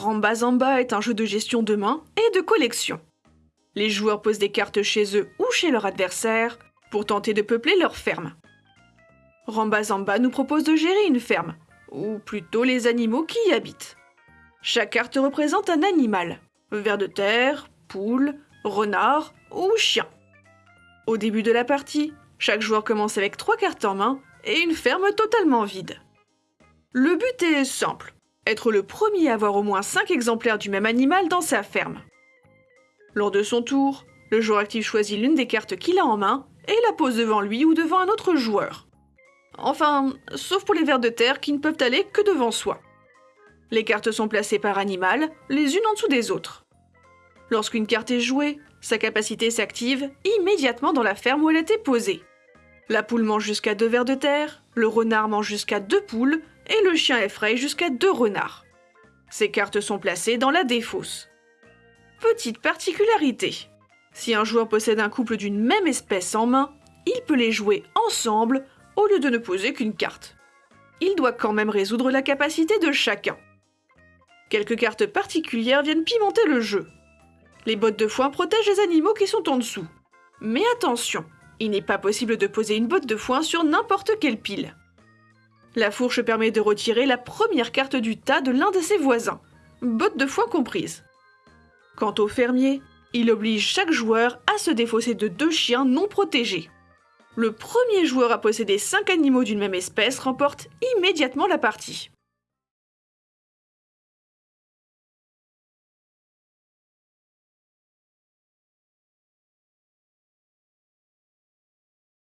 Rambazamba est un jeu de gestion de main et de collection. Les joueurs posent des cartes chez eux ou chez leur adversaire pour tenter de peupler leur ferme. Rambazamba nous propose de gérer une ferme, ou plutôt les animaux qui y habitent. Chaque carte représente un animal, ver de terre, poule, renard ou chien. Au début de la partie, chaque joueur commence avec trois cartes en main et une ferme totalement vide. Le but est simple, être le premier à avoir au moins 5 exemplaires du même animal dans sa ferme. Lors de son tour, le joueur actif choisit l'une des cartes qu'il a en main et la pose devant lui ou devant un autre joueur. Enfin, sauf pour les vers de terre qui ne peuvent aller que devant soi. Les cartes sont placées par animal, les unes en dessous des autres. Lorsqu'une carte est jouée, sa capacité s'active immédiatement dans la ferme où elle été posée. La poule mange jusqu'à deux vers de terre, le renard mange jusqu'à deux poules et le chien effraie jusqu'à deux renards. Ces cartes sont placées dans la défausse. Petite particularité. Si un joueur possède un couple d'une même espèce en main, il peut les jouer ensemble au lieu de ne poser qu'une carte. Il doit quand même résoudre la capacité de chacun. Quelques cartes particulières viennent pimenter le jeu. Les bottes de foin protègent les animaux qui sont en dessous. Mais attention, il n'est pas possible de poser une botte de foin sur n'importe quelle pile. La fourche permet de retirer la première carte du tas de l'un de ses voisins, botte de foin comprise. Quant au fermier, il oblige chaque joueur à se défausser de deux chiens non protégés. Le premier joueur à posséder 5 animaux d'une même espèce remporte immédiatement la partie.